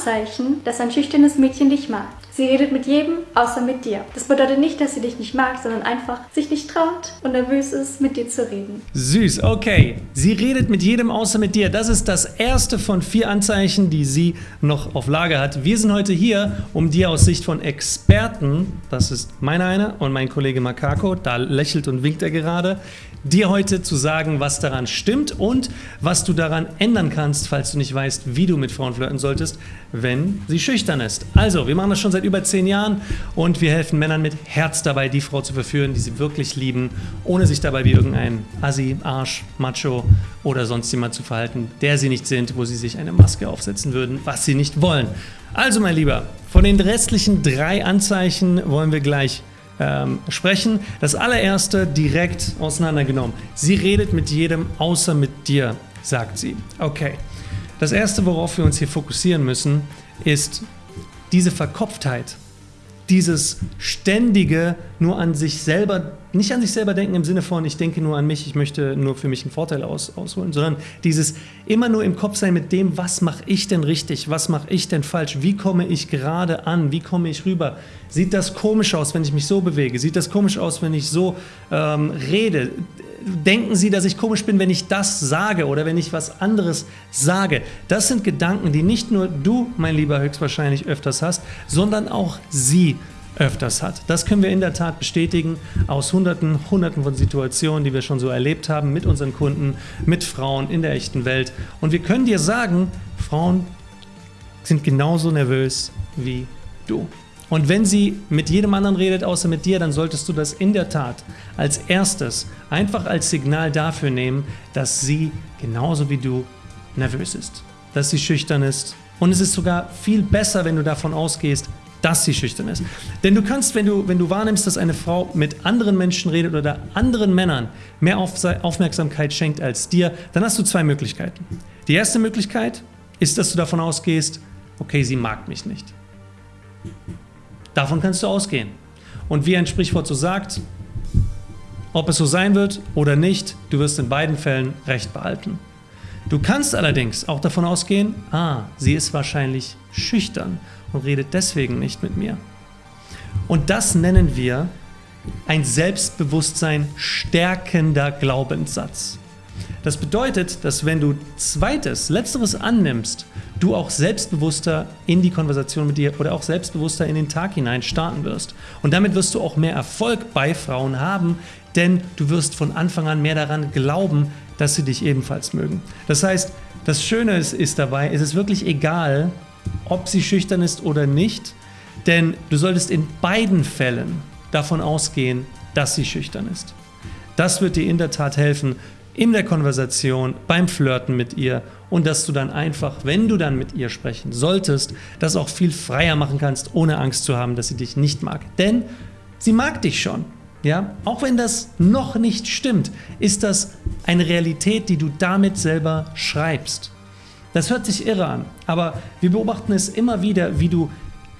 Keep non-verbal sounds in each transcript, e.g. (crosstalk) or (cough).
Anzeichen, dass ein schüchternes Mädchen dich mag. Sie redet mit jedem, außer mit dir. Das bedeutet nicht, dass sie dich nicht mag, sondern einfach sich nicht traut und nervös ist, mit dir zu reden. Süß, okay. Sie redet mit jedem, außer mit dir. Das ist das erste von vier Anzeichen, die sie noch auf Lager hat. Wir sind heute hier, um dir aus Sicht von Experten, das ist meine eine und mein Kollege Makako, da lächelt und winkt er gerade, dir heute zu sagen, was daran stimmt und was du daran ändern kannst, falls du nicht weißt, wie du mit Frauen flirten solltest, wenn sie schüchtern ist. Also, wir machen das schon seit über zehn Jahren und wir helfen Männern mit Herz dabei, die Frau zu verführen, die sie wirklich lieben, ohne sich dabei wie irgendein Assi, Arsch, Macho oder sonst jemand zu verhalten, der sie nicht sind, wo sie sich eine Maske aufsetzen würden, was sie nicht wollen. Also, mein Lieber, von den restlichen drei Anzeichen wollen wir gleich ähm, sprechen. Das allererste direkt auseinandergenommen. Sie redet mit jedem außer mit dir, sagt sie. Okay. Das erste, worauf wir uns hier fokussieren müssen, ist diese Verkopftheit dieses ständige nur an sich selber, nicht an sich selber denken im Sinne von, ich denke nur an mich, ich möchte nur für mich einen Vorteil aus, ausholen, sondern dieses immer nur im Kopf sein mit dem, was mache ich denn richtig, was mache ich denn falsch, wie komme ich gerade an, wie komme ich rüber. Sieht das komisch aus, wenn ich mich so bewege? Sieht das komisch aus, wenn ich so ähm, rede? denken Sie, dass ich komisch bin, wenn ich das sage oder wenn ich was anderes sage? Das sind Gedanken, die nicht nur du, mein Lieber, höchstwahrscheinlich öfters hast, sondern auch sie öfters hat. Das können wir in der Tat bestätigen aus hunderten, hunderten von Situationen, die wir schon so erlebt haben mit unseren Kunden, mit Frauen in der echten Welt. Und wir können dir sagen, Frauen sind genauso nervös wie du. Und wenn sie mit jedem anderen redet, außer mit dir, dann solltest du das in der Tat als erstes einfach als Signal dafür nehmen, dass sie genauso wie du nervös ist, dass sie schüchtern ist. Und es ist sogar viel besser, wenn du davon ausgehst, dass sie schüchtern ist. Denn du kannst, wenn du, wenn du wahrnimmst, dass eine Frau mit anderen Menschen redet oder anderen Männern mehr Aufmerksamkeit schenkt als dir, dann hast du zwei Möglichkeiten. Die erste Möglichkeit ist, dass du davon ausgehst, okay, sie mag mich nicht. Davon kannst du ausgehen. Und wie ein Sprichwort so sagt, ob es so sein wird oder nicht, du wirst in beiden Fällen Recht behalten. Du kannst allerdings auch davon ausgehen, ah, sie ist wahrscheinlich schüchtern und redet deswegen nicht mit mir. Und das nennen wir ein Selbstbewusstsein stärkender Glaubenssatz. Das bedeutet, dass wenn du zweites, letzteres annimmst, du auch selbstbewusster in die Konversation mit dir oder auch selbstbewusster in den Tag hinein starten wirst. Und damit wirst du auch mehr Erfolg bei Frauen haben, denn du wirst von Anfang an mehr daran glauben, dass sie dich ebenfalls mögen. Das heißt, das Schöne ist, ist dabei, es ist wirklich egal, ob sie schüchtern ist oder nicht, denn du solltest in beiden Fällen davon ausgehen, dass sie schüchtern ist. Das wird dir in der Tat helfen, in der Konversation, beim Flirten mit ihr und dass du dann einfach, wenn du dann mit ihr sprechen solltest, das auch viel freier machen kannst, ohne Angst zu haben, dass sie dich nicht mag. Denn sie mag dich schon. Ja, auch wenn das noch nicht stimmt, ist das eine Realität, die du damit selber schreibst. Das hört sich irre an, aber wir beobachten es immer wieder, wie du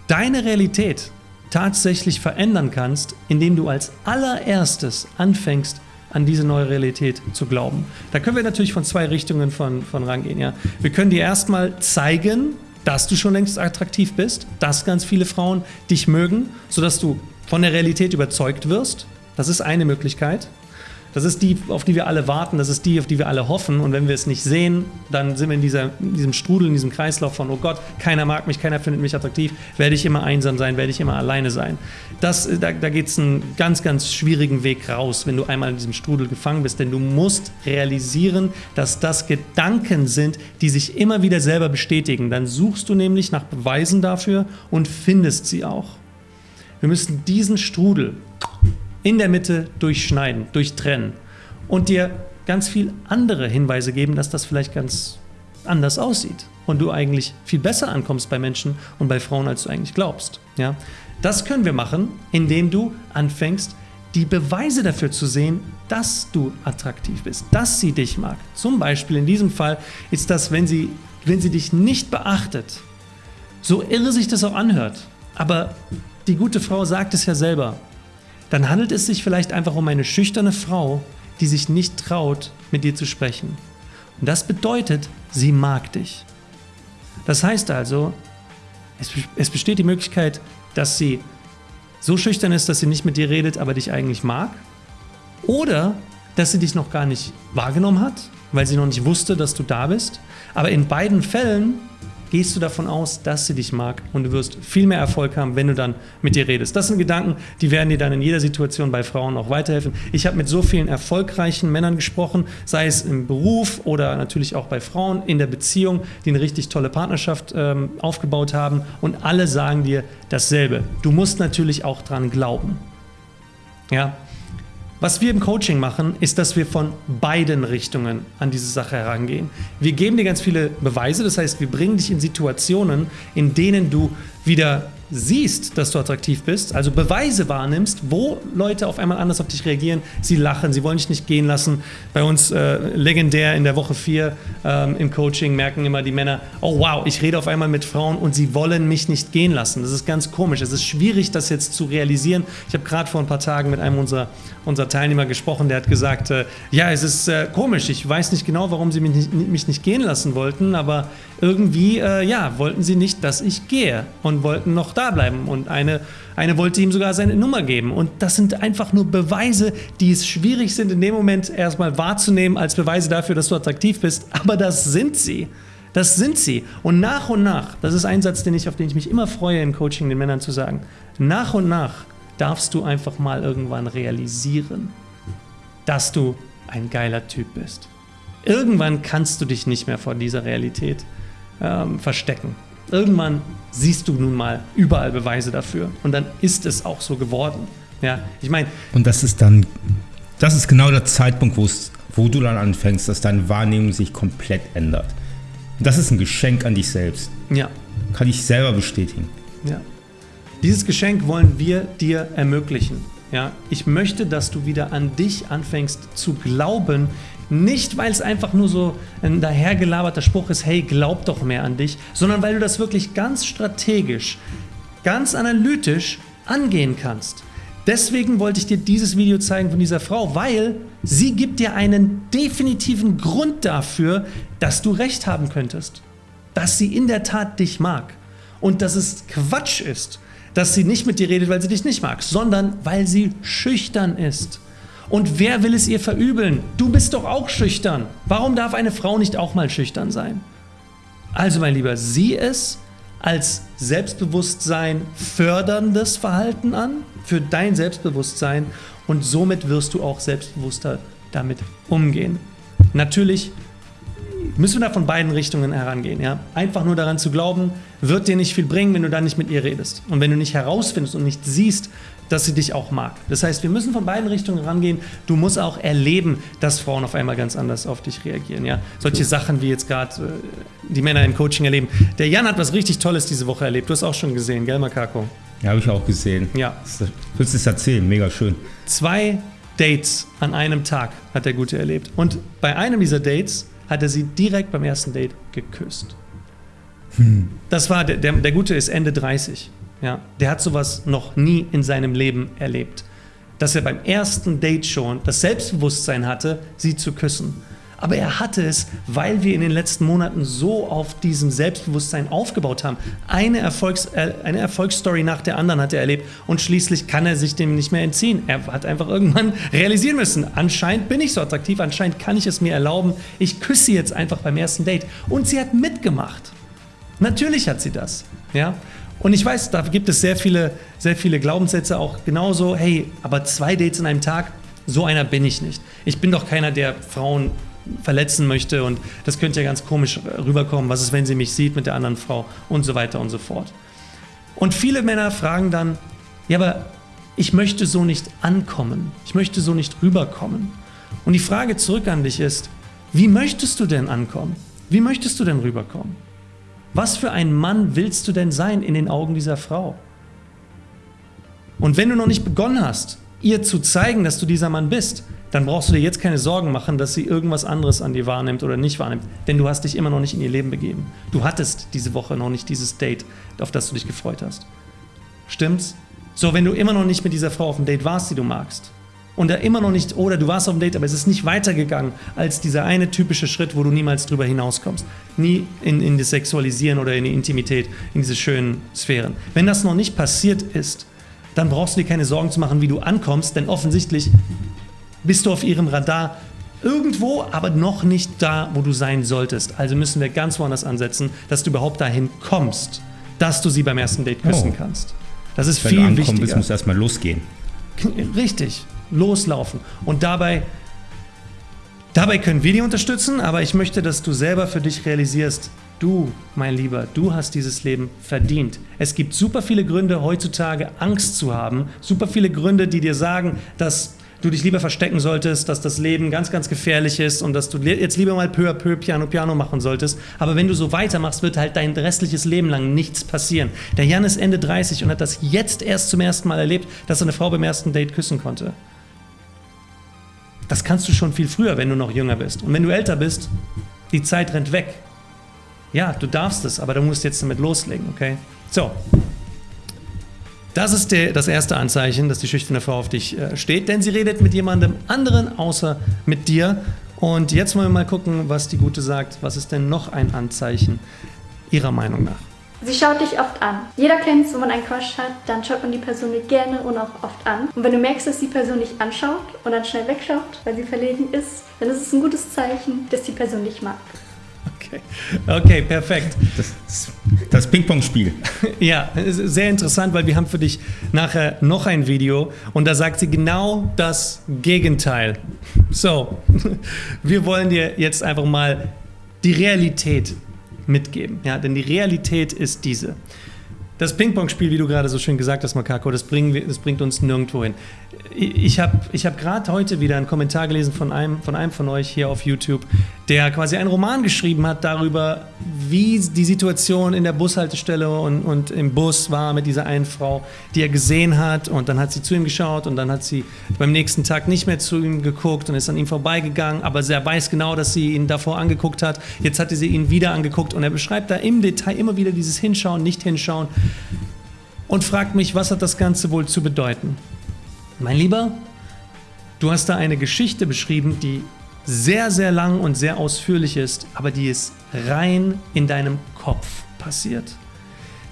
deine Realität tatsächlich verändern kannst, indem du als allererstes anfängst, an diese neue Realität zu glauben. Da können wir natürlich von zwei Richtungen von, von rangehen. Ja. Wir können dir erstmal zeigen, dass du schon längst attraktiv bist, dass ganz viele Frauen dich mögen, sodass du von der Realität überzeugt wirst. Das ist eine Möglichkeit. Das ist die, auf die wir alle warten, das ist die, auf die wir alle hoffen. Und wenn wir es nicht sehen, dann sind wir in, dieser, in diesem Strudel, in diesem Kreislauf von, oh Gott, keiner mag mich, keiner findet mich attraktiv, werde ich immer einsam sein, werde ich immer alleine sein. Das, da da geht es einen ganz, ganz schwierigen Weg raus, wenn du einmal in diesem Strudel gefangen bist. Denn du musst realisieren, dass das Gedanken sind, die sich immer wieder selber bestätigen. Dann suchst du nämlich nach Beweisen dafür und findest sie auch. Wir müssen diesen Strudel in der Mitte durchschneiden, durchtrennen und dir ganz viel andere Hinweise geben, dass das vielleicht ganz anders aussieht und du eigentlich viel besser ankommst bei Menschen und bei Frauen, als du eigentlich glaubst. Ja? Das können wir machen, indem du anfängst, die Beweise dafür zu sehen, dass du attraktiv bist, dass sie dich mag. Zum Beispiel in diesem Fall ist das, wenn sie, wenn sie dich nicht beachtet, so irre sich das auch anhört. Aber die gute Frau sagt es ja selber, dann handelt es sich vielleicht einfach um eine schüchterne Frau, die sich nicht traut, mit dir zu sprechen. Und das bedeutet, sie mag dich. Das heißt also, Es, es besteht die Möglichkeit, dass sie so schüchtern ist, dass sie nicht mit dir redet, aber dich eigentlich mag. Oder dass sie dich noch gar nicht wahrgenommen hat, weil sie noch nicht wusste, dass du da bist. Aber in beiden Fällen gehst du davon aus, dass sie dich mag und du wirst viel mehr Erfolg haben, wenn du dann mit ihr redest. Das sind Gedanken, die werden dir dann in jeder Situation bei Frauen auch weiterhelfen. Ich habe mit so vielen erfolgreichen Männern gesprochen, sei es im Beruf oder natürlich auch bei Frauen in der Beziehung, die eine richtig tolle Partnerschaft ähm, aufgebaut haben und alle sagen dir dasselbe. Du musst natürlich auch dran glauben. Ja, was wir im Coaching machen, ist, dass wir von beiden Richtungen an diese Sache herangehen. Wir geben dir ganz viele Beweise, das heißt, wir bringen dich in Situationen, in denen du wieder siehst, dass du attraktiv bist, also Beweise wahrnimmst, wo Leute auf einmal anders auf dich reagieren, sie lachen, sie wollen dich nicht gehen lassen. Bei uns äh, legendär in der Woche 4 ähm, im Coaching merken immer die Männer, oh wow, ich rede auf einmal mit Frauen und sie wollen mich nicht gehen lassen. Das ist ganz komisch. Es ist schwierig, das jetzt zu realisieren. Ich habe gerade vor ein paar Tagen mit einem unserer, unserer Teilnehmer gesprochen, der hat gesagt, äh, ja, es ist äh, komisch, ich weiß nicht genau, warum sie mich nicht, mich nicht gehen lassen wollten, aber irgendwie, äh, ja, wollten sie nicht, dass ich gehe und wollten noch da bleiben. Und eine, eine wollte ihm sogar seine Nummer geben. Und das sind einfach nur Beweise, die es schwierig sind, in dem Moment erstmal wahrzunehmen als Beweise dafür, dass du attraktiv bist. Aber das sind sie. Das sind sie. Und nach und nach, das ist ein Satz, den ich, auf den ich mich immer freue im Coaching den Männern zu sagen, nach und nach darfst du einfach mal irgendwann realisieren, dass du ein geiler Typ bist. Irgendwann kannst du dich nicht mehr vor dieser Realität ähm, verstecken. Irgendwann siehst du nun mal überall Beweise dafür und dann ist es auch so geworden. Ja, ich meine. Und das ist dann, das ist genau der Zeitpunkt, wo du dann anfängst, dass deine Wahrnehmung sich komplett ändert. Und das ist ein Geschenk an dich selbst. Ja. Kann ich selber bestätigen. Ja. Dieses Geschenk wollen wir dir ermöglichen. Ja, ich möchte, dass du wieder an dich anfängst zu glauben, nicht, weil es einfach nur so ein dahergelaberter Spruch ist, hey, glaub doch mehr an dich, sondern weil du das wirklich ganz strategisch, ganz analytisch angehen kannst. Deswegen wollte ich dir dieses Video zeigen von dieser Frau, weil sie gibt dir einen definitiven Grund dafür, dass du recht haben könntest. Dass sie in der Tat dich mag. Und dass es Quatsch ist, dass sie nicht mit dir redet, weil sie dich nicht mag, sondern weil sie schüchtern ist. Und wer will es ihr verübeln? Du bist doch auch schüchtern. Warum darf eine Frau nicht auch mal schüchtern sein? Also mein Lieber, sieh es als Selbstbewusstsein förderndes Verhalten an für dein Selbstbewusstsein und somit wirst du auch selbstbewusster damit umgehen. Natürlich müssen wir da von beiden Richtungen herangehen. Ja? Einfach nur daran zu glauben, wird dir nicht viel bringen, wenn du dann nicht mit ihr redest. Und wenn du nicht herausfindest und nicht siehst, dass sie dich auch mag. Das heißt, wir müssen von beiden Richtungen rangehen. Du musst auch erleben, dass Frauen auf einmal ganz anders auf dich reagieren. Ja? Solche Sachen, wie jetzt gerade äh, die Männer im Coaching erleben. Der Jan hat was richtig Tolles diese Woche erlebt. Du hast auch schon gesehen, gell, Makako? Ja, habe ich auch gesehen. Ja. Willst du es erzählen? Mega schön. Zwei Dates an einem Tag hat der Gute erlebt. Und bei einem dieser Dates hat er sie direkt beim ersten Date geküsst. Hm. Das war, der, der, der Gute ist Ende 30. Ja, der hat sowas noch nie in seinem Leben erlebt. Dass er beim ersten Date schon das Selbstbewusstsein hatte, sie zu küssen. Aber er hatte es, weil wir in den letzten Monaten so auf diesem Selbstbewusstsein aufgebaut haben. Eine, Erfolgs-, äh, eine Erfolgsstory nach der anderen hat er erlebt und schließlich kann er sich dem nicht mehr entziehen. Er hat einfach irgendwann (laughs) realisieren müssen, anscheinend bin ich so attraktiv, anscheinend kann ich es mir erlauben, ich küsse sie jetzt einfach beim ersten Date. Und sie hat mitgemacht. Natürlich hat sie das. Ja? Und ich weiß, da gibt es sehr viele, sehr viele Glaubenssätze auch genauso, hey, aber zwei Dates in einem Tag, so einer bin ich nicht. Ich bin doch keiner, der Frauen verletzen möchte und das könnte ja ganz komisch rüberkommen. Was ist, wenn sie mich sieht mit der anderen Frau und so weiter und so fort. Und viele Männer fragen dann, ja, aber ich möchte so nicht ankommen. Ich möchte so nicht rüberkommen. Und die Frage zurück an dich ist, wie möchtest du denn ankommen? Wie möchtest du denn rüberkommen? Was für ein Mann willst du denn sein in den Augen dieser Frau? Und wenn du noch nicht begonnen hast, ihr zu zeigen, dass du dieser Mann bist, dann brauchst du dir jetzt keine Sorgen machen, dass sie irgendwas anderes an dir wahrnimmt oder nicht wahrnimmt. Denn du hast dich immer noch nicht in ihr Leben begeben. Du hattest diese Woche noch nicht dieses Date, auf das du dich gefreut hast. Stimmt's? So, wenn du immer noch nicht mit dieser Frau auf dem Date warst, die du magst, und da immer noch nicht, oder du warst auf dem Date, aber es ist nicht weitergegangen als dieser eine typische Schritt, wo du niemals drüber hinauskommst. Nie in, in das Sexualisieren oder in die Intimität, in diese schönen Sphären. Wenn das noch nicht passiert ist, dann brauchst du dir keine Sorgen zu machen, wie du ankommst, denn offensichtlich bist du auf ihrem Radar irgendwo, aber noch nicht da, wo du sein solltest. Also müssen wir ganz woanders ansetzen, dass du überhaupt dahin kommst, dass du sie beim ersten Date küssen Oh. kannst. Das ist Wenn viel du ankommen wichtiger. bist, muss erstmal losgehen. Richtig, loslaufen. Und dabei, dabei können wir dich unterstützen, aber ich möchte, dass du selber für dich realisierst, du, mein Lieber, du hast dieses Leben verdient. Es gibt super viele Gründe heutzutage Angst zu haben, super viele Gründe, die dir sagen, dass du dich lieber verstecken solltest, dass das Leben ganz, ganz gefährlich ist und dass du jetzt lieber mal peu à peu Piano Piano machen solltest. Aber wenn du so weitermachst, wird halt dein restliches Leben lang nichts passieren. Der Jan ist Ende 30 und hat das jetzt erst zum ersten Mal erlebt, dass er eine Frau beim ersten Date küssen konnte. Das kannst du schon viel früher, wenn du noch jünger bist. Und wenn du älter bist, die Zeit rennt weg. Ja, du darfst es, aber du musst jetzt damit loslegen, okay? So. Das ist der, das erste Anzeichen, dass die schüchterne Frau auf dich äh, steht, denn sie redet mit jemandem anderen außer mit dir. Und jetzt wollen wir mal gucken, was die Gute sagt. Was ist denn noch ein Anzeichen ihrer Meinung nach? Sie schaut dich oft an. Jeder kennt es, wenn man einen Crush hat, dann schaut man die Person gerne und auch oft an. Und wenn du merkst, dass die Person dich anschaut und dann schnell wegschaut, weil sie verlegen ist, dann ist es ein gutes Zeichen, dass die Person dich mag. Okay, okay perfekt. Das, das Ping-Pong-Spiel. (laughs) Ja, sehr interessant, weil wir haben für dich nachher noch ein Video und da sagt sie genau das Gegenteil. So, (laughs) wir wollen dir jetzt einfach mal die Realität mitgeben. Ja, denn die Realität ist diese. Das Ping-Pong-Spiel, wie du gerade so schön gesagt hast, Makako, das, wir, das bringt uns nirgendwo hin. Ich habe ich hab gerade heute wieder einen Kommentar gelesen von einem, von einem von euch hier auf YouTube, der quasi einen Roman geschrieben hat darüber, wie die Situation in der Bushaltestelle und, und im Bus war mit dieser einen Frau, die er gesehen hat. Und dann hat sie zu ihm geschaut und dann hat sie beim nächsten Tag nicht mehr zu ihm geguckt und ist an ihm vorbeigegangen. Aber er weiß genau, dass sie ihn davor angeguckt hat. Jetzt hatte sie ihn wieder angeguckt und er beschreibt da im Detail immer wieder dieses Hinschauen, nicht hinschauen und fragt mich, was hat das Ganze wohl zu bedeuten? Mein Lieber, du hast da eine Geschichte beschrieben, die sehr, sehr lang und sehr ausführlich ist, aber die ist rein in deinem Kopf passiert.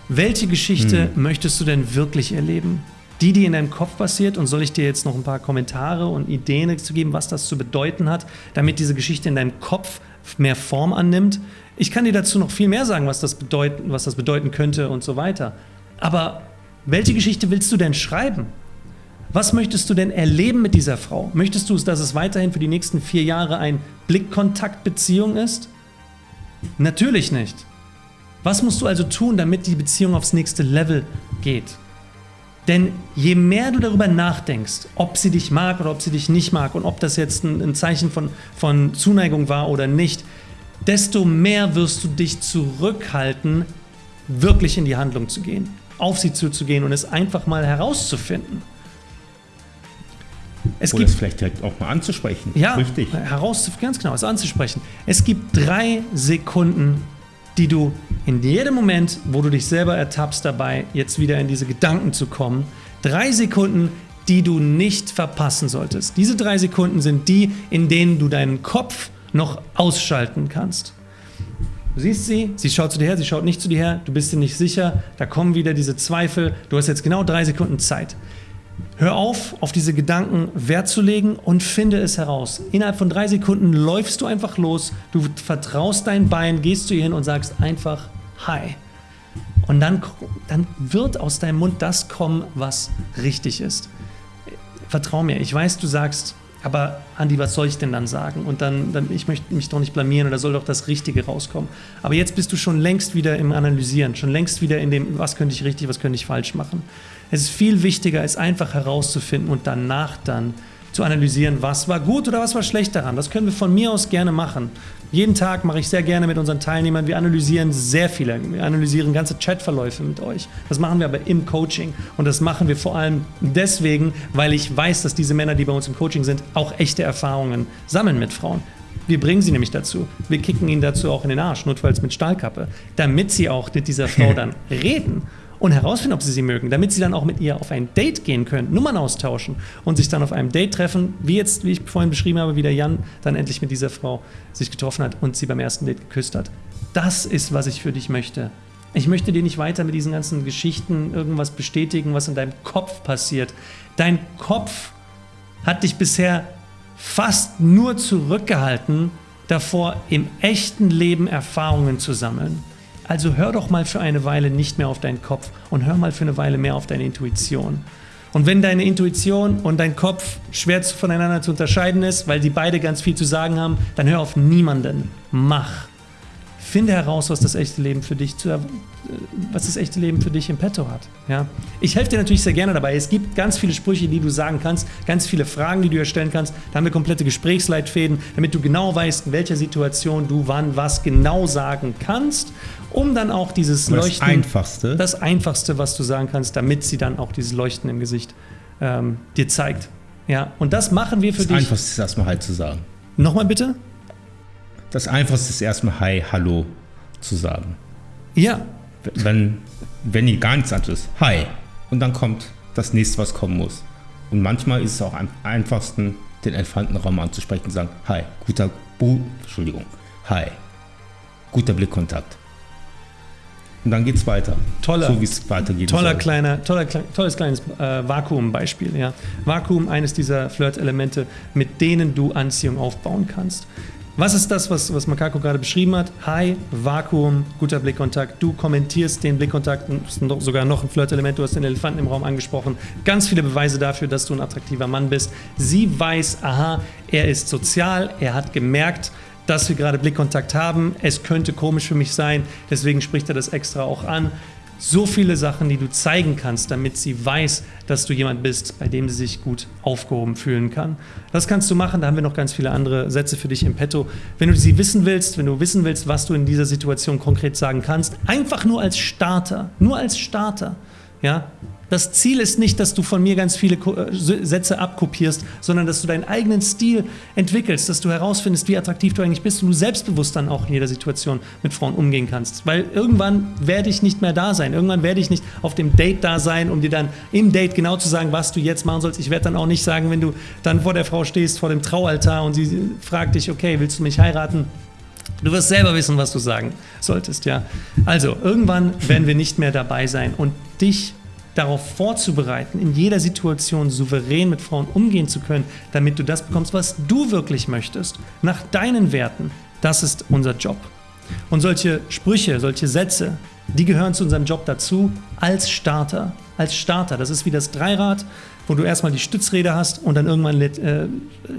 Welche Geschichte möchtest du denn wirklich erleben? Die, die in deinem Kopf passiert, und soll ich dir jetzt noch ein paar Kommentare und Ideen dazu geben, was das zu bedeuten hat, damit diese Geschichte in deinem Kopf mehr Form annimmt? Ich kann dir dazu noch viel mehr sagen, was das bedeuten, was das bedeuten könnte und so weiter. Aber welche Geschichte willst du denn schreiben? Was möchtest du denn erleben mit dieser Frau? Möchtest du, dass es weiterhin für die nächsten vier Jahre ein Blickkontaktbeziehung ist? Natürlich nicht. Was musst du also tun, damit die Beziehung aufs nächste Level geht? Denn je mehr du darüber nachdenkst, ob sie dich mag oder ob sie dich nicht mag und ob das jetzt ein, Zeichen von, von Zuneigung war oder nicht, desto mehr wirst du dich zurückhalten, wirklich in die Handlung zu gehen, auf sie zuzugehen und es einfach mal herauszufinden. Es Oder gibt es vielleicht direkt auch mal anzusprechen. ja, Richtig. heraus, ganz genau, es anzusprechen. Es gibt drei Sekunden, die du in jedem Moment, wo du dich selber ertappst dabei, jetzt wieder in diese Gedanken zu kommen, drei Sekunden, die du nicht verpassen solltest. Diese drei Sekunden sind die, in denen du deinen Kopf noch ausschalten kannst. Du siehst sie, sie schaut zu dir her, sie schaut nicht zu dir her, du bist dir nicht sicher, da kommen wieder diese Zweifel, du hast jetzt genau drei Sekunden Zeit. Hör auf, auf diese Gedanken Wert zu legen und finde es heraus. Innerhalb von drei Sekunden läufst du einfach los, du vertraust dein Bein, gehst zu ihr hin und sagst einfach Hi. Und dann, dann wird aus deinem Mund das kommen, was richtig ist. Vertrau mir, ich weiß, du sagst, aber Andi, was soll ich denn dann sagen? Und dann, dann, ich möchte mich doch nicht blamieren oder soll doch das Richtige rauskommen. Aber jetzt bist du schon längst wieder im Analysieren, schon längst wieder in dem, was könnte ich richtig, was könnte ich falsch machen. Es ist viel wichtiger, es einfach herauszufinden und danach dann zu analysieren, was war gut oder was war schlecht daran. Das können wir von mir aus gerne machen. Jeden Tag mache ich sehr gerne mit unseren Teilnehmern. Wir analysieren sehr viele. Wir analysieren ganze Chatverläufe mit euch. Das machen wir aber im Coaching. Und das machen wir vor allem deswegen, weil ich weiß, dass diese Männer, die bei uns im Coaching sind, auch echte Erfahrungen sammeln mit Frauen. Wir bringen sie nämlich dazu. Wir kicken ihnen dazu auch in den Arsch, notfalls mit Stahlkappe, damit sie auch mit dieser Frau (laughs) dann reden und herausfinden, ob sie sie mögen, damit sie dann auch mit ihr auf ein Date gehen können, Nummern austauschen und sich dann auf einem Date treffen, wie jetzt, wie ich vorhin beschrieben habe, wie der Jan dann endlich mit dieser Frau sich getroffen hat und sie beim ersten Date geküsst hat. Das ist, was ich für dich möchte. Ich möchte dir nicht weiter mit diesen ganzen Geschichten irgendwas bestätigen, was in deinem Kopf passiert. Dein Kopf hat dich bisher fast nur zurückgehalten, davor im echten Leben Erfahrungen zu sammeln. Also hör doch mal für eine Weile nicht mehr auf deinen Kopf und hör mal für eine Weile mehr auf deine Intuition. Und wenn deine Intuition und dein Kopf schwer voneinander zu unterscheiden ist, weil die beide ganz viel zu sagen haben, dann hör auf niemanden. Mach. Finde heraus, was das echte Leben für dich zu, was das echte Leben für dich im Petto hat. Ja? Ich helfe dir natürlich sehr gerne dabei. Es gibt ganz viele Sprüche, die du sagen kannst, ganz viele Fragen, die du erstellen kannst. Da haben wir komplette Gesprächsleitfäden, damit du genau weißt, in welcher Situation du wann was genau sagen kannst, um dann auch dieses Aber Leuchten. Das Einfachste. Das Einfachste, was du sagen kannst, damit sie dann auch dieses Leuchten im Gesicht ähm, dir zeigt. Ja, und das machen wir für das dich. Das Einfachste ist erstmal Hi zu sagen. Nochmal bitte? Das Einfachste ist erstmal Hi, Hallo zu sagen. Ja. Wenn, wenn ihr gar nichts anderes Hi. Und dann kommt das nächste, was kommen muss. Und manchmal ist es auch am einfachsten, den Elefantenraum anzusprechen und sagen, Hi, guter, Bu Entschuldigung, Hi, guter Blickkontakt. Und dann geht es weiter. Toller, so wie es weitergeht. Toller kleiner, toller, tolles kleines äh, Vakuum-Beispiel. Ja. Vakuum, eines dieser Flirt-Elemente, mit denen du Anziehung aufbauen kannst. Was ist das, was, was Makako gerade beschrieben hat? Hi, Vakuum, guter Blickkontakt. Du kommentierst den Blickkontakt, sogar noch ein Flirt-Element. Du hast den Elefanten im Raum angesprochen. Ganz viele Beweise dafür, dass du ein attraktiver Mann bist. Sie weiß, aha, er ist sozial, er hat gemerkt, dass wir gerade Blickkontakt haben. Es könnte komisch für mich sein, deswegen spricht er das extra auch an. So viele Sachen, die du zeigen kannst, damit sie weiß, dass du jemand bist, bei dem sie sich gut aufgehoben fühlen kann. Das kannst du machen, da haben wir noch ganz viele andere Sätze für dich im Petto. Wenn du sie wissen willst, wenn du wissen willst, was du in dieser Situation konkret sagen kannst, einfach nur als Starter, nur als Starter, ja, das Ziel ist nicht, dass du von mir ganz viele äh, Sätze abkopierst, sondern dass du deinen eigenen Stil entwickelst, dass du herausfindest, wie attraktiv du eigentlich bist und du selbstbewusst dann auch in jeder Situation mit Frauen umgehen kannst. Weil irgendwann werde ich nicht mehr da sein. Irgendwann werde ich nicht auf dem Date da sein, um dir dann im Date genau zu sagen, was du jetzt machen sollst. Ich werde dann auch nicht sagen, wenn du dann vor der Frau stehst, vor dem Traualtar und sie fragt dich, okay, willst du mich heiraten? Du wirst selber wissen, was du sagen solltest, ja. Also, irgendwann werden wir nicht mehr dabei sein und dich darauf vorzubereiten, in jeder Situation souverän mit Frauen umgehen zu können, damit du das bekommst, was du wirklich möchtest, nach deinen Werten. Das ist unser Job. Und solche Sprüche, solche Sätze, die gehören zu unserem Job dazu als Starter. Als Starter. Das ist wie das Dreirad, wo du erstmal die Stützräder hast und dann irgendwann äh,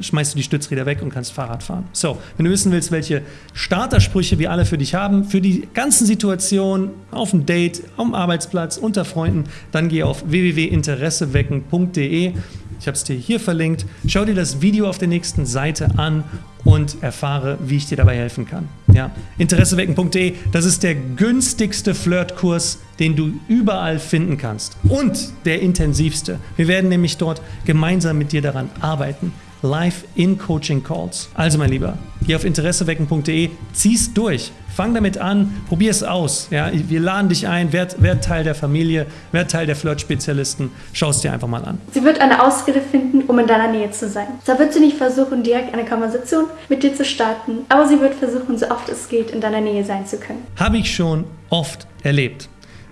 schmeißt du die Stützräder weg und kannst Fahrrad fahren. So, wenn du wissen willst, welche Startersprüche wir alle für dich haben, für die ganzen Situationen, auf dem Date, am Arbeitsplatz, unter Freunden, dann geh auf www.interessewecken.de ich habe es dir hier verlinkt. Schau dir das Video auf der nächsten Seite an und erfahre, wie ich dir dabei helfen kann. Ja. Interessewecken.de, das ist der günstigste Flirtkurs, den du überall finden kannst. Und der intensivste. Wir werden nämlich dort gemeinsam mit dir daran arbeiten. Live in Coaching Calls. Also mein Lieber, geh auf interessewecken.de, zieh's durch. Fang damit an, probier es aus. Ja, wir laden dich ein, werd, werd Teil der Familie, werd Teil der Flirt-Spezialisten. Schau es dir einfach mal an. Sie wird eine Ausrede finden, um in deiner Nähe zu sein. Da wird sie nicht versuchen, direkt eine Konversation mit dir zu starten, aber sie wird versuchen, so oft es geht, in deiner Nähe sein zu können. Habe ich schon oft erlebt.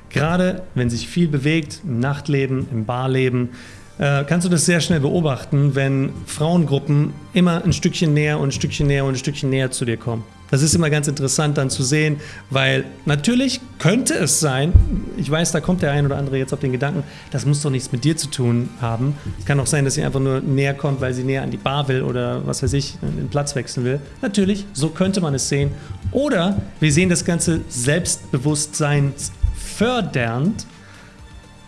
Gerade wenn sich viel bewegt, im Nachtleben, im Barleben, äh, kannst du das sehr schnell beobachten, wenn Frauengruppen immer ein Stückchen näher und ein Stückchen näher und ein Stückchen näher zu dir kommen. Das ist immer ganz interessant dann zu sehen, weil natürlich könnte es sein, ich weiß, da kommt der ein oder andere jetzt auf den Gedanken, das muss doch nichts mit dir zu tun haben. Es kann auch sein, dass sie einfach nur näher kommt, weil sie näher an die Bar will oder was weiß ich, den Platz wechseln will. Natürlich, so könnte man es sehen. Oder wir sehen das Ganze Selbstbewusstsein fördernd.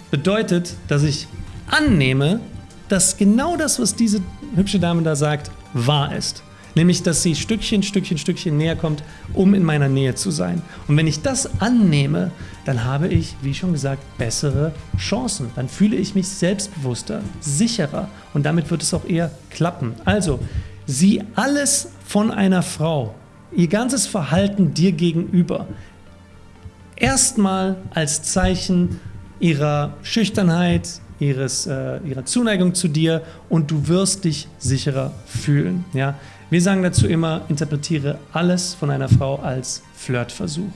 Bedeutet, dass ich annehme, dass genau das, was diese hübsche Dame da sagt, wahr ist. Nämlich, dass sie Stückchen, Stückchen, Stückchen näher kommt, um in meiner Nähe zu sein. Und wenn ich das annehme, dann habe ich, wie schon gesagt, bessere Chancen. Dann fühle ich mich selbstbewusster, sicherer und damit wird es auch eher klappen. Also, sieh alles von einer Frau, ihr ganzes Verhalten dir gegenüber, erstmal als Zeichen ihrer Schüchternheit, ihres, äh, ihrer Zuneigung zu dir und du wirst dich sicherer fühlen. Ja? Wir sagen dazu immer, interpretiere alles von einer Frau als Flirtversuch.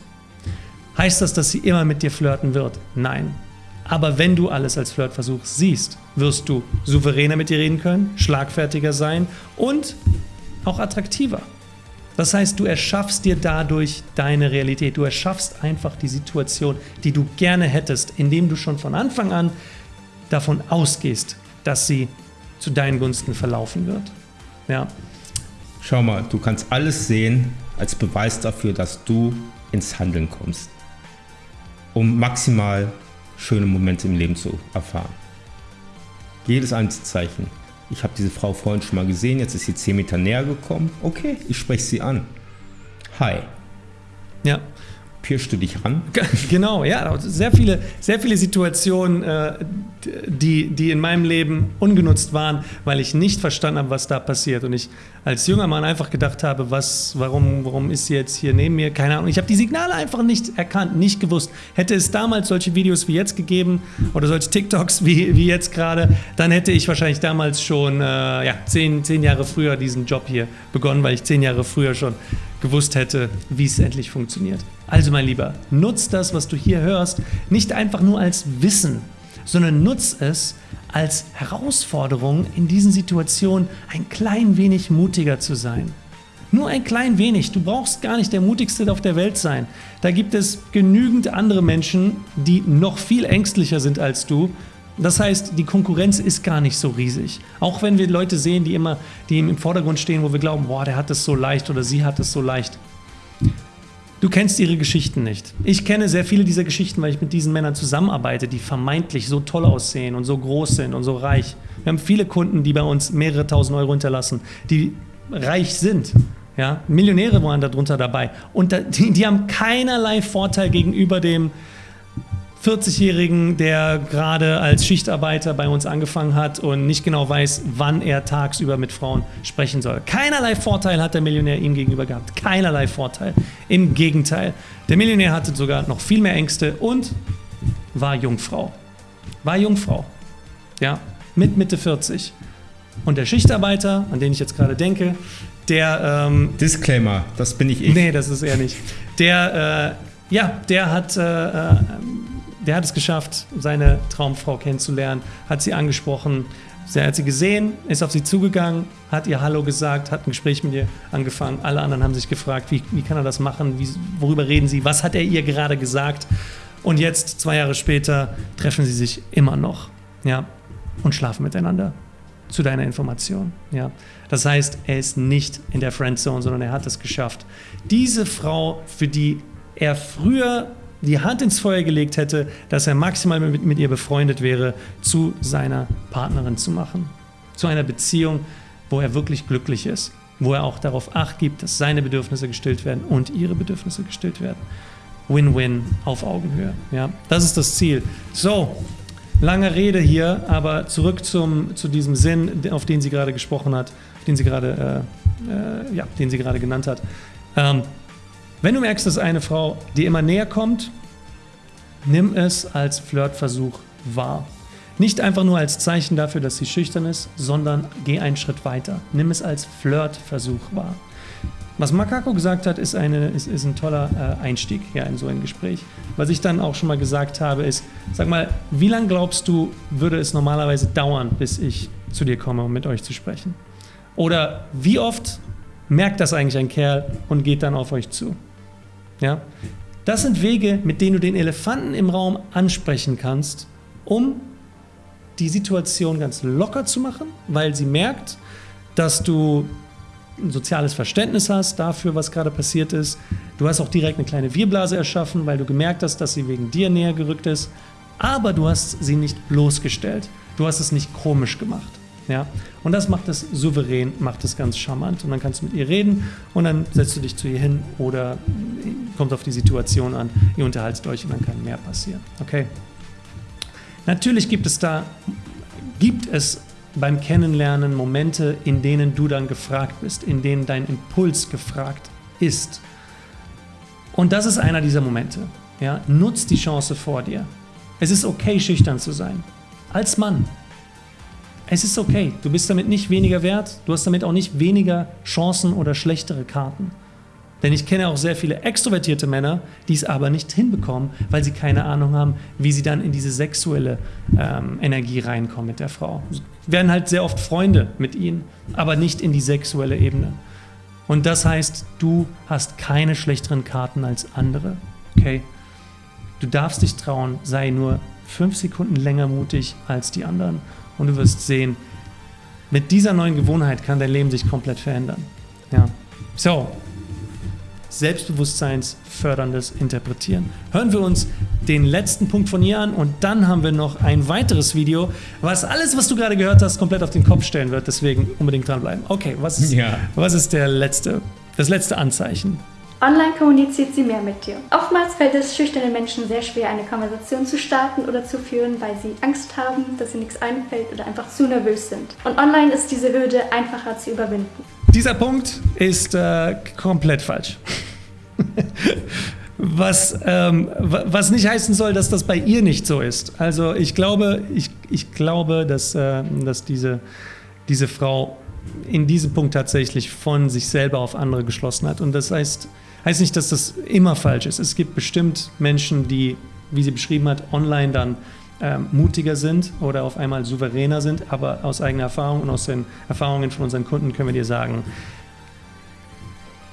Heißt das, dass sie immer mit dir flirten wird? Nein. Aber wenn du alles als Flirtversuch siehst, wirst du souveräner mit ihr reden können, schlagfertiger sein und auch attraktiver. Das heißt, du erschaffst dir dadurch deine Realität. Du erschaffst einfach die Situation, die du gerne hättest, indem du schon von Anfang an davon ausgehst, dass sie zu deinen Gunsten verlaufen wird. Ja. Schau mal, du kannst alles sehen als Beweis dafür, dass du ins Handeln kommst, um maximal schöne Momente im Leben zu erfahren. Jedes Anzeichen. Ich habe diese Frau vorhin schon mal gesehen, jetzt ist sie 10 Meter näher gekommen. Okay, ich spreche sie an. Hi. Ja, pirschst du dich ran? Genau, ja, sehr viele, sehr viele Situationen, äh, die, die in meinem Leben ungenutzt waren, weil ich nicht verstanden habe, was da passiert. Und ich als junger Mann einfach gedacht habe, was, warum, warum ist sie jetzt hier neben mir? Keine Ahnung. Ich habe die Signale einfach nicht erkannt, nicht gewusst. Hätte es damals solche Videos wie jetzt gegeben oder solche TikToks wie, wie jetzt gerade, dann hätte ich wahrscheinlich damals schon äh, ja, zehn, zehn Jahre früher diesen Job hier begonnen, weil ich zehn Jahre früher schon gewusst hätte, wie es endlich funktioniert. Also mein Lieber, nutz das, was du hier hörst, nicht einfach nur als Wissen, sondern nutz es als Herausforderung, in diesen Situationen ein klein wenig mutiger zu sein. Nur ein klein wenig. Du brauchst gar nicht der mutigste auf der Welt sein. Da gibt es genügend andere Menschen, die noch viel ängstlicher sind als du das heißt, die Konkurrenz ist gar nicht so riesig. Auch wenn wir Leute sehen, die immer die im Vordergrund stehen, wo wir glauben, boah, der hat es so leicht oder sie hat es so leicht. Du kennst ihre Geschichten nicht. Ich kenne sehr viele dieser Geschichten, weil ich mit diesen Männern zusammenarbeite, die vermeintlich so toll aussehen und so groß sind und so reich. Wir haben viele Kunden, die bei uns mehrere tausend Euro hinterlassen, die reich sind. Ja, Millionäre waren darunter dabei. Und die, die haben keinerlei Vorteil gegenüber dem, 40-Jährigen, der gerade als Schichtarbeiter bei uns angefangen hat und nicht genau weiß, wann er tagsüber mit Frauen sprechen soll. Keinerlei Vorteil hat der Millionär ihm gegenüber gehabt. Keinerlei Vorteil. Im Gegenteil. Der Millionär hatte sogar noch viel mehr Ängste und war Jungfrau. War Jungfrau. Ja, mit Mitte 40. Und der Schichtarbeiter, an den ich jetzt gerade denke, der. Ähm, Disclaimer, das bin ich ich. Nee, das ist er nicht. Der, äh, ja, der hat. Äh, äh der hat es geschafft, seine Traumfrau kennenzulernen, hat sie angesprochen, er hat sie gesehen, ist auf sie zugegangen, hat ihr Hallo gesagt, hat ein Gespräch mit ihr angefangen. Alle anderen haben sich gefragt, wie, wie kann er das machen, wie, worüber reden sie, was hat er ihr gerade gesagt. Und jetzt, zwei Jahre später, treffen sie sich immer noch ja, und schlafen miteinander. Zu deiner Information. Ja. Das heißt, er ist nicht in der Friendzone, sondern er hat es geschafft. Diese Frau, für die er früher die Hand ins Feuer gelegt hätte, dass er maximal mit, mit ihr befreundet wäre, zu seiner Partnerin zu machen. Zu einer Beziehung, wo er wirklich glücklich ist, wo er auch darauf acht gibt, dass seine Bedürfnisse gestillt werden und ihre Bedürfnisse gestillt werden. Win-win auf Augenhöhe. Ja, das ist das Ziel. So, lange Rede hier, aber zurück zum, zu diesem Sinn, auf den sie gerade gesprochen hat, den sie gerade, äh, äh, ja, den sie gerade genannt hat. Ähm, wenn du merkst, dass eine Frau dir immer näher kommt, nimm es als Flirtversuch wahr. Nicht einfach nur als Zeichen dafür, dass sie schüchtern ist, sondern geh einen Schritt weiter. Nimm es als Flirtversuch wahr. Was Makako gesagt hat, ist, eine, ist, ist ein toller äh, Einstieg ja, in so ein Gespräch. Was ich dann auch schon mal gesagt habe, ist, sag mal, wie lange glaubst du, würde es normalerweise dauern, bis ich zu dir komme, um mit euch zu sprechen? Oder wie oft merkt das eigentlich ein Kerl und geht dann auf euch zu? Ja? Das sind Wege, mit denen du den Elefanten im Raum ansprechen kannst, um die Situation ganz locker zu machen, weil sie merkt, dass du ein soziales Verständnis hast dafür, was gerade passiert ist. Du hast auch direkt eine kleine Wirblase erschaffen, weil du gemerkt hast, dass sie wegen dir näher gerückt ist. Aber du hast sie nicht bloßgestellt. Du hast es nicht komisch gemacht. Ja? Und das macht es souverän, macht es ganz charmant. Und dann kannst du mit ihr reden und dann setzt du dich zu ihr hin oder kommt auf die Situation an, ihr unterhaltet euch und dann kann mehr passieren. Okay? Natürlich gibt es da, gibt es beim Kennenlernen Momente, in denen du dann gefragt bist, in denen dein Impuls gefragt ist. Und das ist einer dieser Momente. Ja? Nutz die Chance vor dir. Es ist okay, schüchtern zu sein. Als Mann. Es ist okay. Du bist damit nicht weniger wert. Du hast damit auch nicht weniger Chancen oder schlechtere Karten. Denn ich kenne auch sehr viele extrovertierte Männer, die es aber nicht hinbekommen, weil sie keine Ahnung haben, wie sie dann in diese sexuelle ähm, Energie reinkommen mit der Frau. Sie werden halt sehr oft Freunde mit ihnen, aber nicht in die sexuelle Ebene. Und das heißt, du hast keine schlechteren Karten als andere. Okay? Du darfst dich trauen, sei nur fünf Sekunden länger mutig als die anderen und du wirst sehen, mit dieser neuen Gewohnheit kann dein Leben sich komplett verändern. Ja. So, selbstbewusstseinsförderndes Interpretieren. Hören wir uns den letzten Punkt von ihr an und dann haben wir noch ein weiteres Video, was alles, was du gerade gehört hast, komplett auf den Kopf stellen wird. Deswegen unbedingt dranbleiben. Okay, was ist, ja. was ist der letzte, das letzte Anzeichen? Online kommuniziert sie mehr mit dir. Oftmals fällt es schüchternen Menschen sehr schwer, eine Konversation zu starten oder zu führen, weil sie Angst haben, dass ihnen nichts einfällt oder einfach zu nervös sind. Und online ist diese Hürde einfacher zu überwinden. Dieser Punkt ist äh, komplett falsch. (laughs) was, ähm, was nicht heißen soll, dass das bei ihr nicht so ist. Also ich glaube, ich, ich glaube, dass, äh, dass diese, diese Frau in diesem Punkt tatsächlich von sich selber auf andere geschlossen hat. Und das heißt, heißt nicht, dass das immer falsch ist. Es gibt bestimmt Menschen, die, wie sie beschrieben hat, online dann ähm, mutiger sind oder auf einmal souveräner sind, aber aus eigener Erfahrung und aus den Erfahrungen von unseren Kunden können wir dir sagen,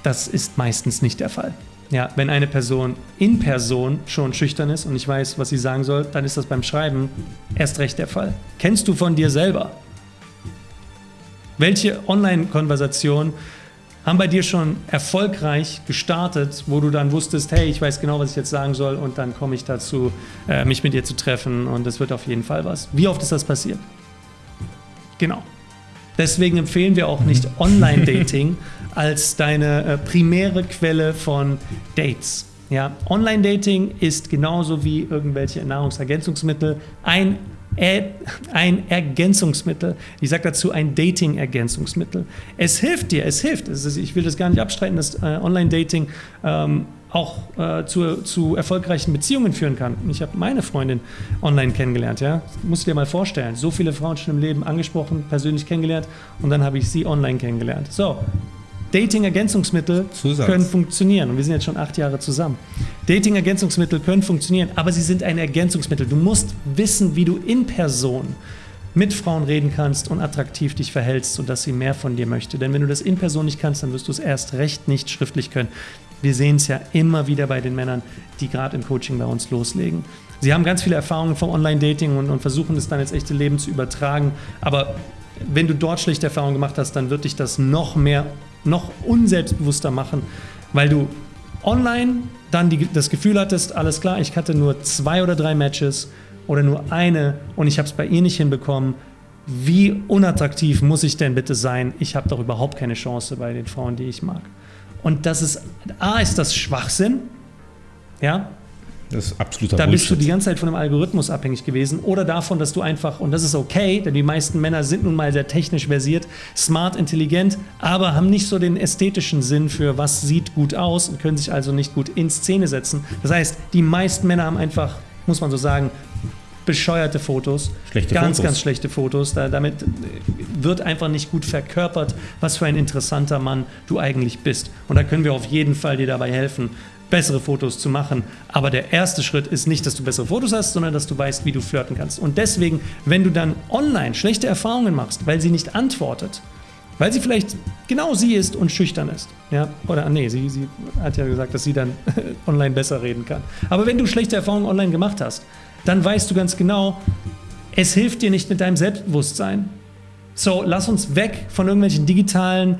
das ist meistens nicht der Fall. Ja, wenn eine Person in Person schon schüchtern ist und nicht weiß, was sie sagen soll, dann ist das beim Schreiben erst recht der Fall. Kennst du von dir selber? Welche Online-Konversation haben bei dir schon erfolgreich gestartet, wo du dann wusstest, hey, ich weiß genau, was ich jetzt sagen soll und dann komme ich dazu, äh, mich mit dir zu treffen und es wird auf jeden Fall was. Wie oft ist das passiert? Genau. Deswegen empfehlen wir auch nicht (laughs) Online-Dating als deine äh, primäre Quelle von Dates. Ja, Online-Dating ist genauso wie irgendwelche Nahrungsergänzungsmittel ein ein Ergänzungsmittel. Ich sage dazu ein Dating-Ergänzungsmittel. Es hilft dir, es hilft. Ich will das gar nicht abstreiten, dass äh, Online-Dating ähm, auch äh, zu, zu, erfolgreichen Beziehungen führen kann. Ich habe meine Freundin online kennengelernt. Ja? Musst du dir mal vorstellen. So viele Frauen schon im Leben angesprochen, persönlich kennengelernt und dann habe ich sie online kennengelernt. So, Dating-Ergänzungsmittel können funktionieren. Und wir sind jetzt schon acht Jahre zusammen. Dating-Ergänzungsmittel können funktionieren, aber sie sind ein Ergänzungsmittel. Du musst wissen, wie du in Person mit Frauen reden kannst und attraktiv dich verhältst, sodass sie mehr von dir möchte. Denn wenn du das in Person nicht kannst, dann wirst du es erst recht nicht schriftlich können. Wir sehen es ja immer wieder bei den Männern, die gerade im Coaching bei uns loslegen. Sie haben ganz viele Erfahrungen vom Online-Dating und, und versuchen es dann ins echte Leben zu übertragen. Aber wenn du dort schlechte Erfahrungen gemacht hast, dann wird dich das noch mehr noch unselbstbewusster machen, weil du online dann die, das Gefühl hattest, alles klar, ich hatte nur zwei oder drei Matches oder nur eine und ich habe es bei ihr nicht hinbekommen. Wie unattraktiv muss ich denn bitte sein? Ich habe doch überhaupt keine Chance bei den Frauen, die ich mag. Und das ist, A, ist das Schwachsinn, ja, das ist absoluter Da bist du die ganze Zeit von dem Algorithmus abhängig gewesen oder davon, dass du einfach, und das ist okay, denn die meisten Männer sind nun mal sehr technisch versiert, smart, intelligent, aber haben nicht so den ästhetischen Sinn für was sieht gut aus und können sich also nicht gut in Szene setzen. Das heißt, die meisten Männer haben einfach, muss man so sagen, bescheuerte Fotos, schlechte ganz, Fotos. ganz schlechte Fotos. Da, damit wird einfach nicht gut verkörpert, was für ein interessanter Mann du eigentlich bist. Und da können wir auf jeden Fall dir dabei helfen, bessere Fotos zu machen. Aber der erste Schritt ist nicht, dass du bessere Fotos hast, sondern dass du weißt, wie du flirten kannst. Und deswegen, wenn du dann online schlechte Erfahrungen machst, weil sie nicht antwortet, weil sie vielleicht genau sie ist und schüchtern ist. Ja? Oder nee, sie, sie hat ja gesagt, dass sie dann (laughs) online besser reden kann. Aber wenn du schlechte Erfahrungen online gemacht hast, dann weißt du ganz genau, es hilft dir nicht mit deinem Selbstbewusstsein. So, lass uns weg von irgendwelchen digitalen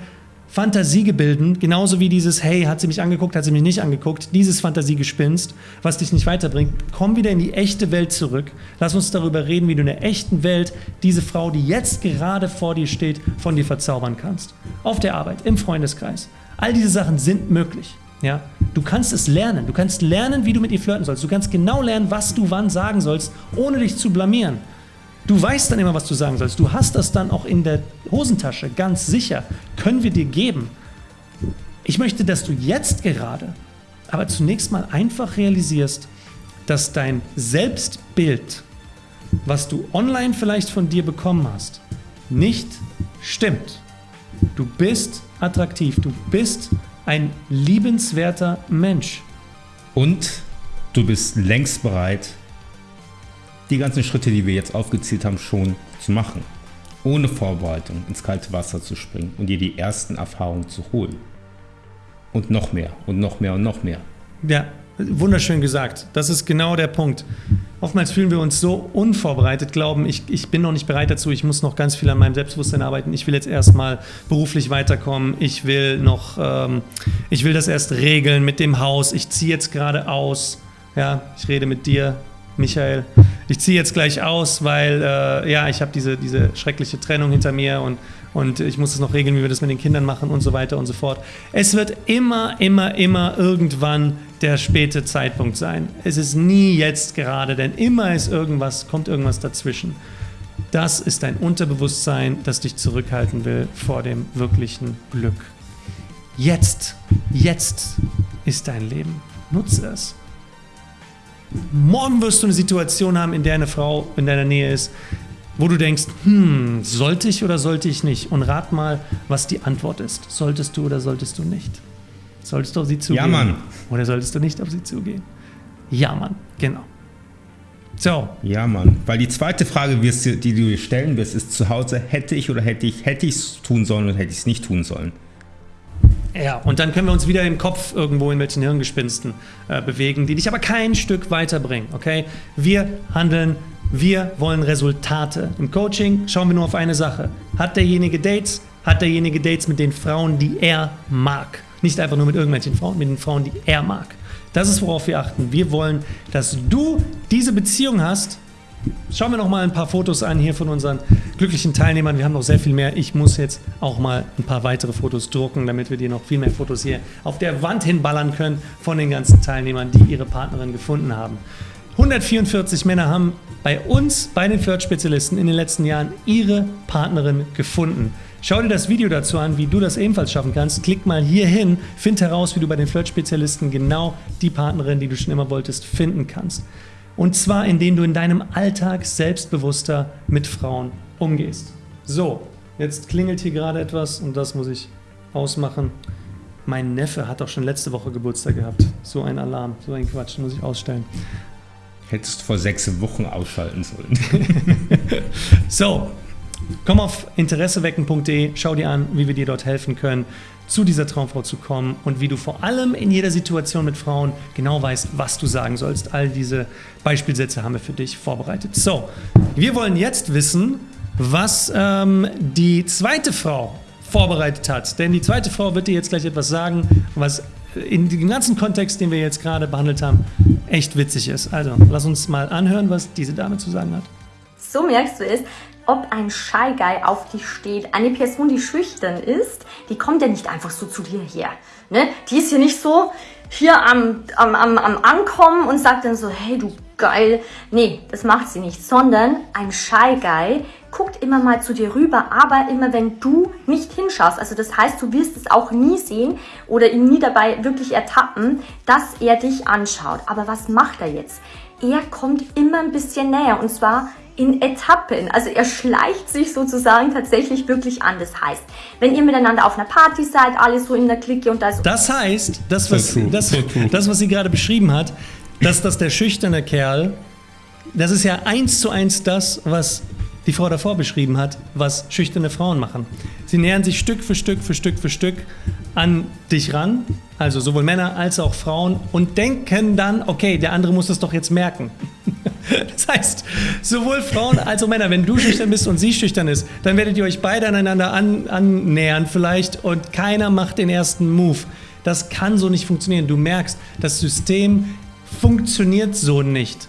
Fantasiegebilden, genauso wie dieses, hey, hat sie mich angeguckt, hat sie mich nicht angeguckt, dieses Fantasiegespinst, was dich nicht weiterbringt, komm wieder in die echte Welt zurück. Lass uns darüber reden, wie du in der echten Welt diese Frau, die jetzt gerade vor dir steht, von dir verzaubern kannst. Auf der Arbeit, im Freundeskreis. All diese Sachen sind möglich. Ja? Du kannst es lernen. Du kannst lernen, wie du mit ihr flirten sollst. Du kannst genau lernen, was du wann sagen sollst, ohne dich zu blamieren. Du weißt dann immer, was du sagen sollst. Du hast das dann auch in der Hosentasche, ganz sicher. Können wir dir geben. Ich möchte, dass du jetzt gerade, aber zunächst mal einfach realisierst, dass dein Selbstbild, was du online vielleicht von dir bekommen hast, nicht stimmt. Du bist attraktiv, du bist ein liebenswerter Mensch. Und du bist längst bereit, die ganzen Schritte, die wir jetzt aufgezählt haben, schon zu machen. Ohne Vorbereitung ins kalte Wasser zu springen und dir die ersten Erfahrungen zu holen. Und noch mehr und noch mehr und noch mehr. Ja, wunderschön gesagt. Das ist genau der Punkt. Oftmals fühlen wir uns so unvorbereitet, glauben, ich, ich bin noch nicht bereit dazu, ich muss noch ganz viel an meinem Selbstbewusstsein arbeiten, ich will jetzt erstmal beruflich weiterkommen, ich will noch, ähm, ich will das erst regeln mit dem Haus, ich ziehe jetzt gerade aus, ja, ich rede mit dir, Michael, ich ziehe jetzt gleich aus, weil äh, ja, ich habe diese, diese schreckliche Trennung hinter mir und, und ich muss es noch regeln, wie wir das mit den Kindern machen und so weiter und so fort. Es wird immer, immer, immer irgendwann der späte Zeitpunkt sein. Es ist nie jetzt gerade, denn immer ist irgendwas, kommt irgendwas dazwischen. Das ist dein Unterbewusstsein, das dich zurückhalten will vor dem wirklichen Glück. Jetzt, jetzt ist dein Leben. Nutze es. Morgen wirst du eine Situation haben, in der eine Frau in deiner Nähe ist, wo du denkst, hm, sollte ich oder sollte ich nicht? Und rat mal, was die Antwort ist. Solltest du oder solltest du nicht? Solltest du auf sie zugehen? Ja, Mann. Oder solltest du nicht auf sie zugehen? Ja, Mann, genau. So. Ja, Mann. Weil die zweite Frage, die du dir stellen wirst, ist zu Hause, hätte ich oder hätte ich, hätte ich es tun sollen oder hätte ich es nicht tun sollen? Ja, und dann können wir uns wieder im Kopf irgendwo in welchen Hirngespinsten äh, bewegen, die dich aber kein Stück weiterbringen. Okay? Wir handeln, wir wollen Resultate. Im Coaching schauen wir nur auf eine Sache. Hat derjenige Dates? Hat derjenige Dates mit den Frauen, die er mag? Nicht einfach nur mit irgendwelchen Frauen, mit den Frauen, die er mag. Das ist, worauf wir achten. Wir wollen, dass du diese Beziehung hast, Schauen wir noch mal ein paar Fotos an hier von unseren glücklichen Teilnehmern. Wir haben noch sehr viel mehr. Ich muss jetzt auch mal ein paar weitere Fotos drucken, damit wir dir noch viel mehr Fotos hier auf der Wand hinballern können von den ganzen Teilnehmern, die ihre Partnerin gefunden haben. 144 Männer haben bei uns, bei den Flirt-Spezialisten in den letzten Jahren ihre Partnerin gefunden. Schau dir das Video dazu an, wie du das ebenfalls schaffen kannst. Klick mal hier hin, find heraus, wie du bei den Flirt-Spezialisten genau die Partnerin, die du schon immer wolltest, finden kannst. Und zwar, indem du in deinem Alltag selbstbewusster mit Frauen umgehst. So, jetzt klingelt hier gerade etwas und das muss ich ausmachen. Mein Neffe hat doch schon letzte Woche Geburtstag gehabt. So ein Alarm, so ein Quatsch, muss ich ausstellen. Hättest vor sechs Wochen ausschalten sollen. (laughs) so, komm auf interessewecken.de, schau dir an, wie wir dir dort helfen können zu dieser Traumfrau zu kommen und wie du vor allem in jeder Situation mit Frauen genau weißt, was du sagen sollst. All diese Beispielsätze haben wir für dich vorbereitet. So, wir wollen jetzt wissen, was ähm, die zweite Frau vorbereitet hat. Denn die zweite Frau wird dir jetzt gleich etwas sagen, was in dem ganzen Kontext, den wir jetzt gerade behandelt haben, echt witzig ist. Also, lass uns mal anhören, was diese Dame zu sagen hat. So merkst du es, ob ein Shy Guy auf dich steht. Eine Person, die schüchtern ist, die kommt ja nicht einfach so zu dir her. Ne? Die ist hier nicht so hier am, am, am, am Ankommen und sagt dann so, hey du geil. Nee, das macht sie nicht. Sondern ein Shy Guy guckt immer mal zu dir rüber, aber immer wenn du nicht hinschaust. Also das heißt, du wirst es auch nie sehen oder ihn nie dabei wirklich ertappen, dass er dich anschaut. Aber was macht er jetzt? Er kommt immer ein bisschen näher und zwar in Etappen. Also er schleicht sich sozusagen tatsächlich wirklich an. Das heißt, wenn ihr miteinander auf einer Party seid, alle so in der Clique und da ist... Das heißt, das was, das, das, was sie gerade beschrieben hat, dass das der schüchterne Kerl, das ist ja eins zu eins das, was die Frau davor beschrieben hat, was schüchterne Frauen machen. Sie nähern sich Stück für Stück für Stück für Stück an dich ran, also sowohl Männer als auch Frauen, und denken dann, okay, der andere muss es doch jetzt merken. (laughs) Das heißt, sowohl Frauen als auch Männer, wenn du schüchtern bist und sie schüchtern ist, dann werdet ihr euch beide aneinander an, annähern vielleicht und keiner macht den ersten Move. Das kann so nicht funktionieren. Du merkst, das System funktioniert so nicht.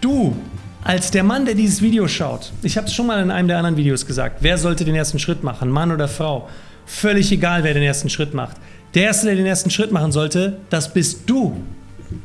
Du als der Mann, der dieses Video schaut, ich habe es schon mal in einem der anderen Videos gesagt, wer sollte den ersten Schritt machen, Mann oder Frau? Völlig egal, wer den ersten Schritt macht. Der Erste, der den ersten Schritt machen sollte, das bist du.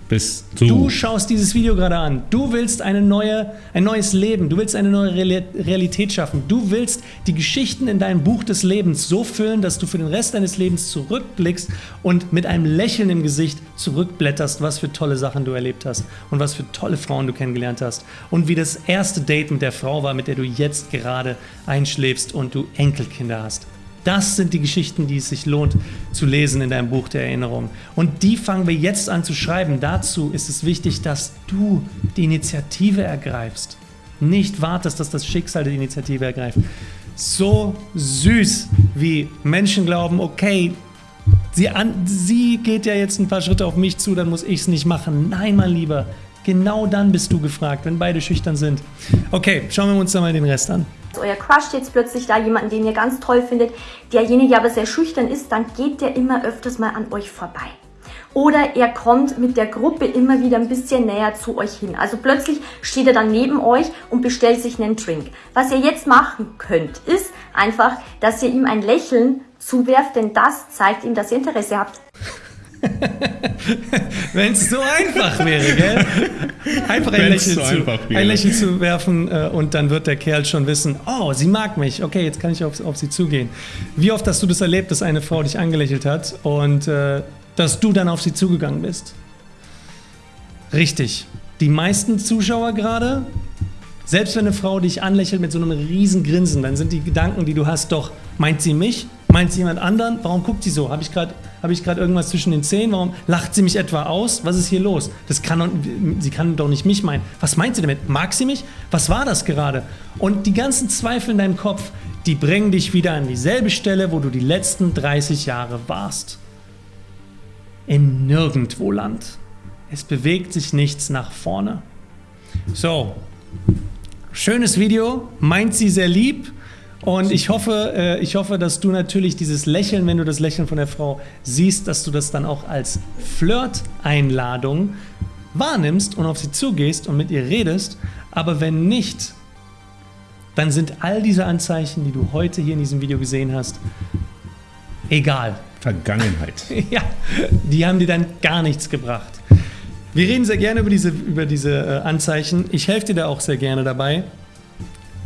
Bist du. Du schaust dieses Video gerade an. Du willst eine neue, ein neues Leben. Du willst eine neue Reali- Realität schaffen. Du willst die Geschichten in deinem Buch des Lebens so füllen, dass du für den Rest deines Lebens zurückblickst und mit einem Lächeln im Gesicht zurückblätterst, was für tolle Sachen du erlebt hast und was für tolle Frauen du kennengelernt hast und wie das erste Date mit der Frau war, mit der du jetzt gerade einschläfst und du Enkelkinder hast. Das sind die Geschichten, die es sich lohnt zu lesen in deinem Buch der Erinnerung. Und die fangen wir jetzt an zu schreiben. Dazu ist es wichtig, dass du die Initiative ergreifst. Nicht wartest, dass das Schicksal die Initiative ergreift. So süß, wie Menschen glauben, okay, sie, an, sie geht ja jetzt ein paar Schritte auf mich zu, dann muss ich es nicht machen. Nein, mein Lieber, genau dann bist du gefragt, wenn beide schüchtern sind. Okay, schauen wir uns dann mal den Rest an. Euer Crush jetzt plötzlich da, jemanden, den ihr ganz toll findet, derjenige aber sehr schüchtern ist, dann geht der immer öfters mal an euch vorbei. Oder er kommt mit der Gruppe immer wieder ein bisschen näher zu euch hin. Also plötzlich steht er dann neben euch und bestellt sich einen Drink. Was ihr jetzt machen könnt, ist einfach, dass ihr ihm ein Lächeln zuwerft, denn das zeigt ihm, dass ihr Interesse habt. (laughs) Wenn es so einfach wäre, gell? Einfach ein Lächeln, so zu, einfach ein Lächeln zu werfen äh, und dann wird der Kerl schon wissen, oh, sie mag mich, okay, jetzt kann ich auf, auf sie zugehen. Wie oft hast du das erlebt, dass eine Frau dich angelächelt hat und äh, dass du dann auf sie zugegangen bist? Richtig. Die meisten Zuschauer gerade, selbst wenn eine Frau dich anlächelt mit so einem riesen Grinsen, dann sind die Gedanken, die du hast, doch, meint sie mich? Meint sie jemand anderen? Warum guckt sie so? Habe ich gerade hab irgendwas zwischen den Zähnen? Warum lacht sie mich etwa aus? Was ist hier los? Das kann sie kann doch nicht mich meinen. Was meint sie damit? Mag sie mich? Was war das gerade? Und die ganzen Zweifel in deinem Kopf, die bringen dich wieder an dieselbe Stelle, wo du die letzten 30 Jahre warst. In Nirgendwoland. Es bewegt sich nichts nach vorne. So, schönes Video, meint sie sehr lieb. Und ich hoffe, äh, ich hoffe, dass du natürlich dieses Lächeln, wenn du das Lächeln von der Frau siehst, dass du das dann auch als Flirt-Einladung wahrnimmst und auf sie zugehst und mit ihr redest. Aber wenn nicht, dann sind all diese Anzeichen, die du heute hier in diesem Video gesehen hast, egal. Vergangenheit. (laughs) Ja, die haben dir dann gar nichts gebracht. Wir reden sehr gerne über diese, über diese äh, Anzeichen. Ich helfe dir da auch sehr gerne dabei.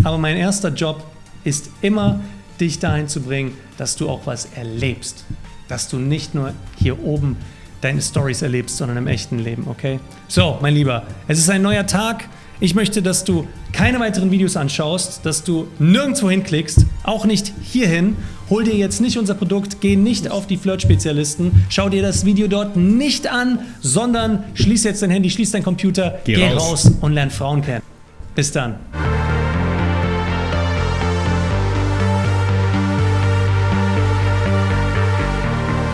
Aber mein erster Job ist immer, dich dahin zu bringen, dass du auch was erlebst. Dass du nicht nur hier oben deine Stories erlebst, sondern im echten Leben, okay? So, mein Lieber, es ist ein neuer Tag. Ich möchte, dass du keine weiteren Videos anschaust, dass du nirgendwo hinklickst, auch nicht hierhin. Hol dir jetzt nicht unser Produkt, geh nicht auf die Flirt-Spezialisten, schau dir das Video dort nicht an, sondern schließ jetzt dein Handy, schließ dein Computer, Geh geh raus. raus und lern Frauen kennen. Bis dann.